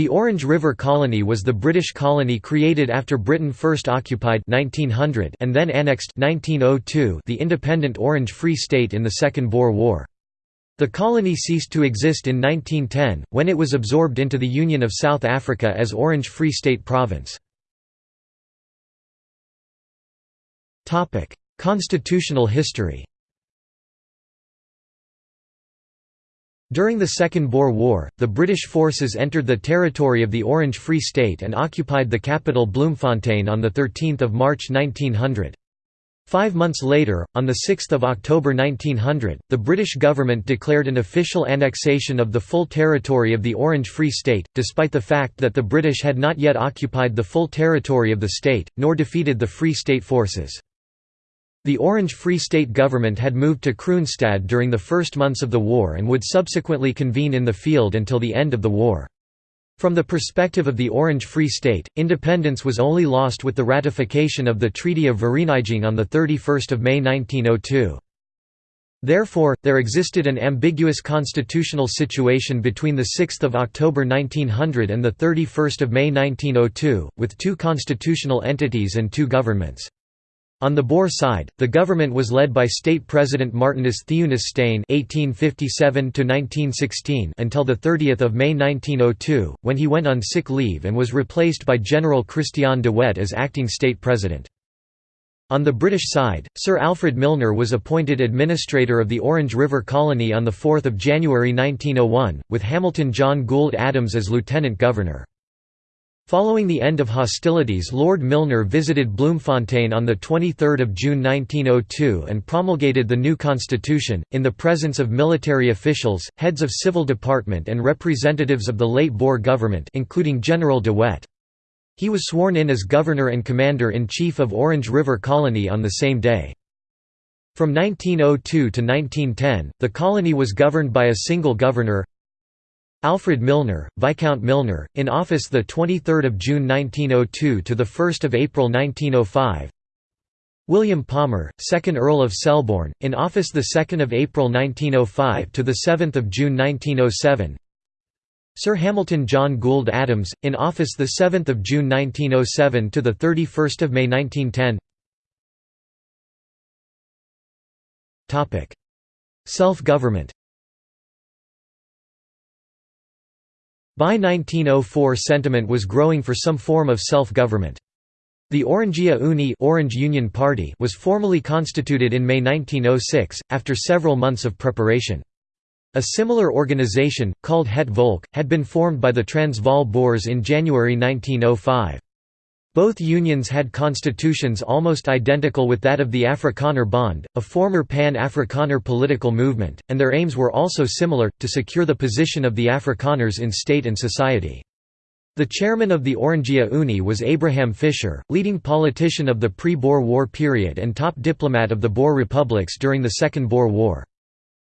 The Orange River Colony was the British colony created after Britain first occupied 1900 and then annexed 1902 the independent Orange Free State in the Second Boer War. The colony ceased to exist in 1910, when it was absorbed into the Union of South Africa as Orange Free State Province. Constitutional history During the Second Boer War, the British forces entered the territory of the Orange Free State and occupied the capital Bloemfontein on 13 March 1900. Five months later, on 6 October 1900, the British government declared an official annexation of the full territory of the Orange Free State, despite the fact that the British had not yet occupied the full territory of the state, nor defeated the Free State forces. The Orange Free State government had moved to Kroonstad during the first months of the war and would subsequently convene in the field until the end of the war. From the perspective of the Orange Free State, independence was only lost with the ratification of the Treaty of Vereeniging on 31 May 1902. Therefore, there existed an ambiguous constitutional situation between 6 October 1900 and 31 May 1902, with two constitutional entities and two governments. On the Boer side, the government was led by State President Martinus Theunis Steyn (1857–1916) until the 30th of May 1902, when he went on sick leave and was replaced by General Christian de Wet as acting state president. On the British side, Sir Alfred Milner was appointed administrator of the Orange River Colony on 4 January 1901, with Hamilton John Goold-Adams as lieutenant governor. Following the end of hostilities Lord Milner visited Bloemfontein on 23 June 1902 and promulgated the new constitution, in the presence of military officials, heads of civil department and representatives of the late Boer government including General de Wet. He was sworn in as Governor and Commander-in-Chief of Orange River Colony on the same day. From 1902 to 1910, the colony was governed by a single governor, Alfred Milner, Viscount Milner, in office 23 June 1902 to 1 April 1905 William Palmer, 2nd Earl of Selborne, in office 2 April 1905 to 7 June 1907 Sir Hamilton John Goold-Adams, in office 7 June 1907 to 31 May 1910 Self-government By 1904 sentiment was growing for some form of self-government. The Orangia Unie Orange Union Party was formally constituted in May 1906, after several months of preparation. A similar organization, called Het Volk, had been formed by the Transvaal Boers in January 1905. Both unions had constitutions almost identical with that of the Afrikaner Bond, a former Pan-Afrikaner political movement, and their aims were also similar, to secure the position of the Afrikaners in state and society. The chairman of the Orangia Unie was Abraham Fischer, leading politician of the pre-Boer War period and top diplomat of the Boer republics during the Second Boer War.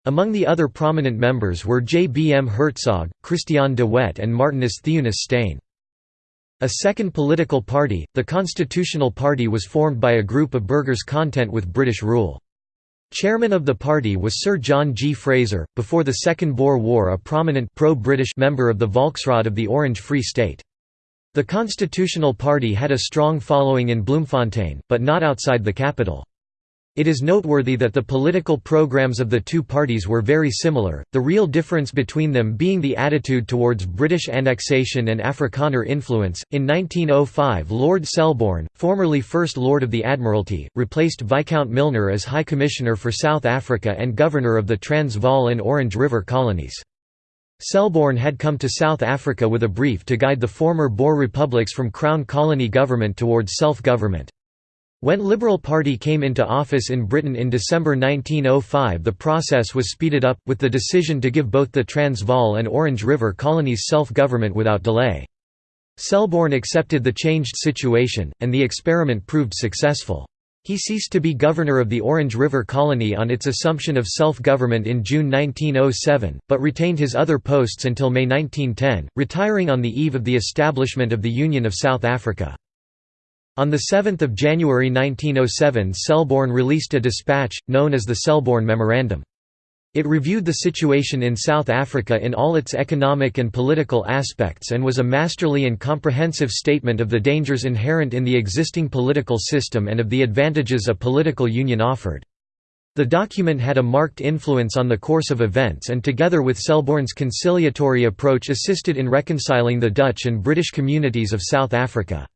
Among the other prominent members were J. B. M. Hertzog, Christian de Wet and Martinus Theunis Steyn. A second political party, the Constitutional Party was formed by a group of burghers content with British rule. Chairman of the party was Sir John G. Fraser, before the Second Boer War a prominent pro-British member of the Volksraad of the Orange Free State. The Constitutional Party had a strong following in Bloemfontein, but not outside the capital. It is noteworthy that the political programs of the two parties were very similar, the real difference between them being the attitude towards British annexation and Afrikaner influence. In 1905, Lord Selborne, formerly First Lord of the Admiralty, replaced Viscount Milner as High Commissioner for South Africa and Governor of the Transvaal and Orange River colonies. Selborne had come to South Africa with a brief to guide the former Boer republics from Crown colony government towards self-government. When Liberal Party came into office in Britain in December 1905 the process was speeded up, with the decision to give both the Transvaal and Orange River colonies self-government without delay. Selborne accepted the changed situation, and the experiment proved successful. He ceased to be governor of the Orange River Colony on its assumption of self-government in June 1907, but retained his other posts until May 1910, retiring on the eve of the establishment of the Union of South Africa. On 7 January 1907 Selborne released a dispatch, known as the Selborne Memorandum. It reviewed the situation in South Africa in all its economic and political aspects and was a masterly and comprehensive statement of the dangers inherent in the existing political system and of the advantages a political union offered. The document had a marked influence on the course of events and together with Selborne's conciliatory approach assisted in reconciling the Dutch and British communities of South Africa.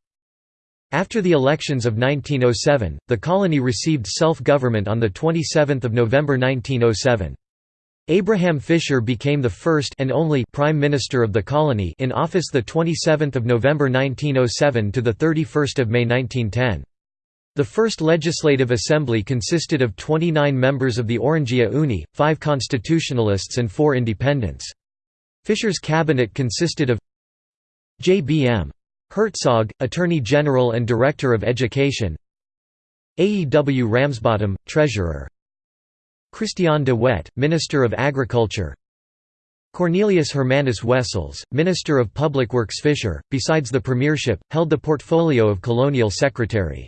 After the elections of 1907, the colony received self-government on 27 November 1907. Abraham Fischer became the first and only Prime Minister of the colony in office the 27th of November 1907 to the 31st of May 1910. The first Legislative Assembly consisted of 29 members of the Orangia Unie, 5 constitutionalists and 4 independents. Fischer's cabinet consisted of J.B.M. Hertzog, Attorney General and Director of Education A. E. W. Ramsbottom, Treasurer Christian de Wet, Minister of Agriculture Cornelius Hermanus Wessels, Minister of Public Works Fischer, besides the premiership, held the portfolio of Colonial Secretary.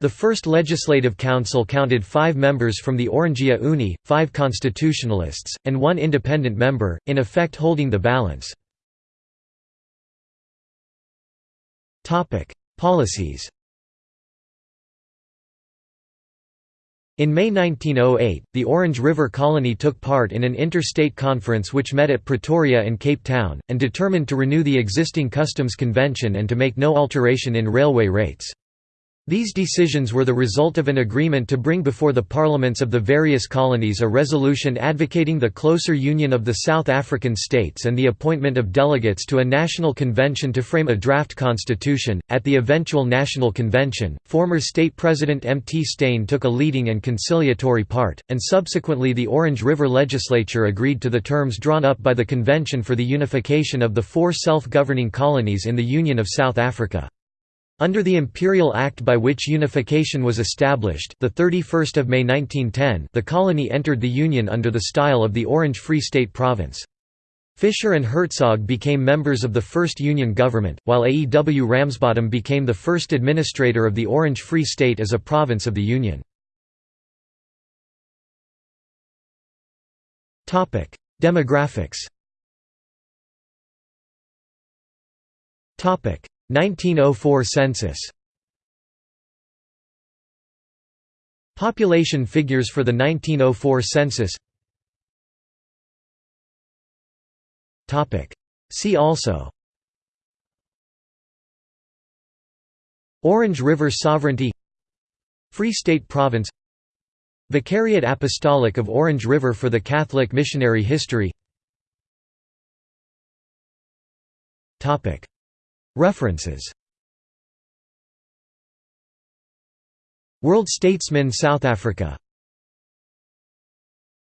The first Legislative Council counted five members from the Orangia Unie, five constitutionalists, and one independent member, in effect holding the balance. Policies In May 1908, the Orange River Colony took part in an interstate conference which met at Pretoria and Cape Town, and determined to renew the existing customs convention and to make no alteration in railway rates. These decisions were the result of an agreement to bring before the parliaments of the various colonies a resolution advocating the closer union of the South African states and the appointment of delegates to a national convention to frame a draft constitution. At the eventual national convention, former state president M. T. Steyn took a leading and conciliatory part, and subsequently the Orange River legislature agreed to the terms drawn up by the Convention for the Unification of the four self-governing colonies in the Union of South Africa. Under the Imperial Act by which unification was established the 31st of May 1910 the colony entered the Union under the style of the Orange Free State Province. Fischer and Hertzog became members of the first Union government, while AEW Ramsbottom became the first administrator of the Orange Free State as a province of the Union. Demographics 1904 census. Population figures for the 1904 census. See also. Orange River Sovereignty. Free State Province. Vicariate Apostolic of Orange River for the Catholic Missionary History References. World Statesman South Africa